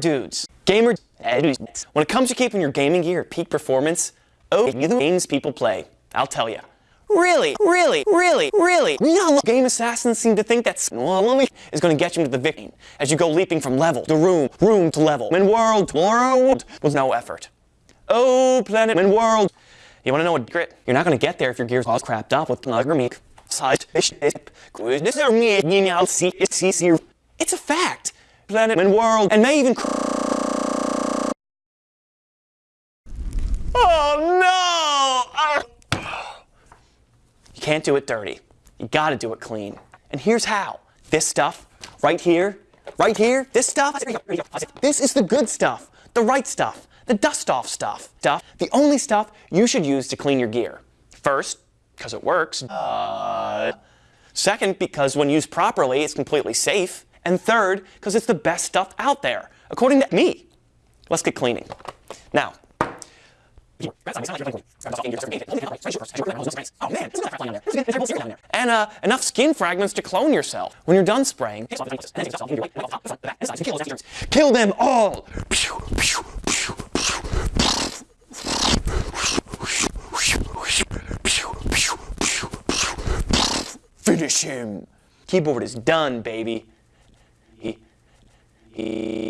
dudes. Gamer. When it comes to keeping your gaming gear at peak performance, oh, you the games people play. I'll tell you. Really, really, really, really, no. Game assassins seem to think that well, is going to get you into the victim as you go leaping from level to room, room to level, and world to world with no effort. Oh, planet and world. You want to know what grit? You're not going to get there if your gear's all crapped up with meek. It's a fact. Planet and world, and may even. Oh no! You can't do it dirty. You gotta do it clean. And here's how. This stuff, right here, right here, this stuff, this is the good stuff, the right stuff, the dust off stuff. Stuff, the only stuff you should use to clean your gear. First, because it works. Uh, second, because when used properly, it's completely safe. And third, because it's the best stuff out there, according to me. Let's get cleaning. Now, and uh, enough skin fragments to clone yourself. When you're done spraying, kill them all! Finish him! Keyboard is done, baby. He